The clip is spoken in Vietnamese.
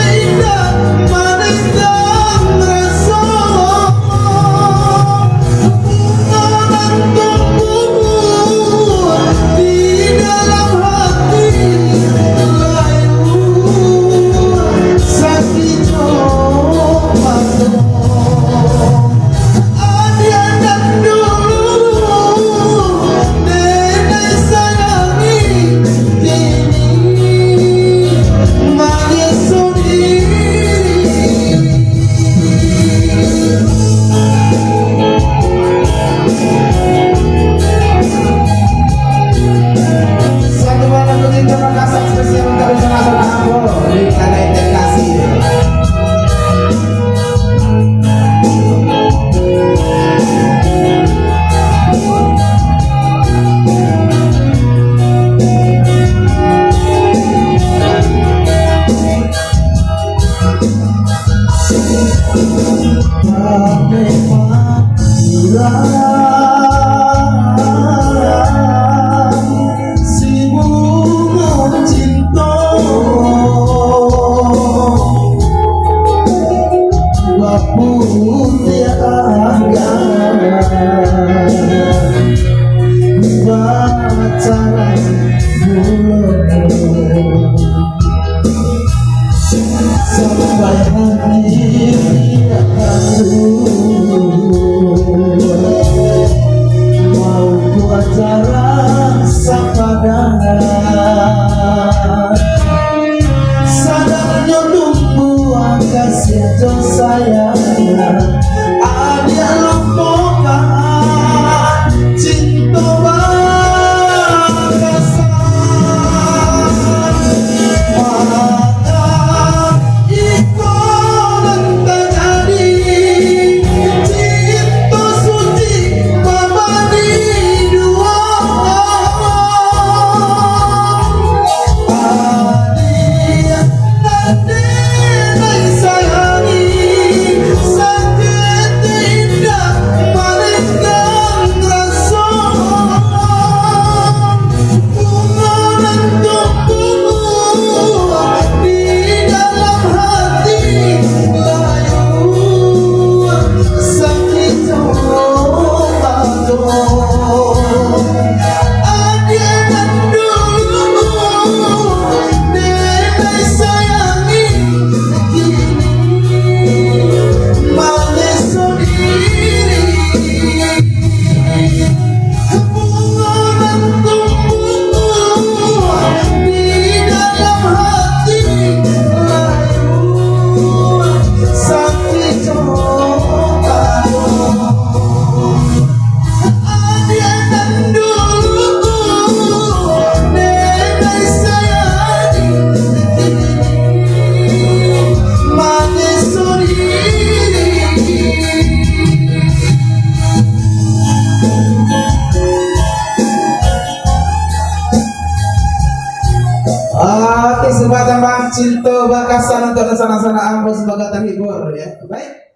away. Somebody help me, I got you. Oke, okay, sebuah tambah cinta bakasan untuk sana-sana ambo sebagai terhibur ya. Baik.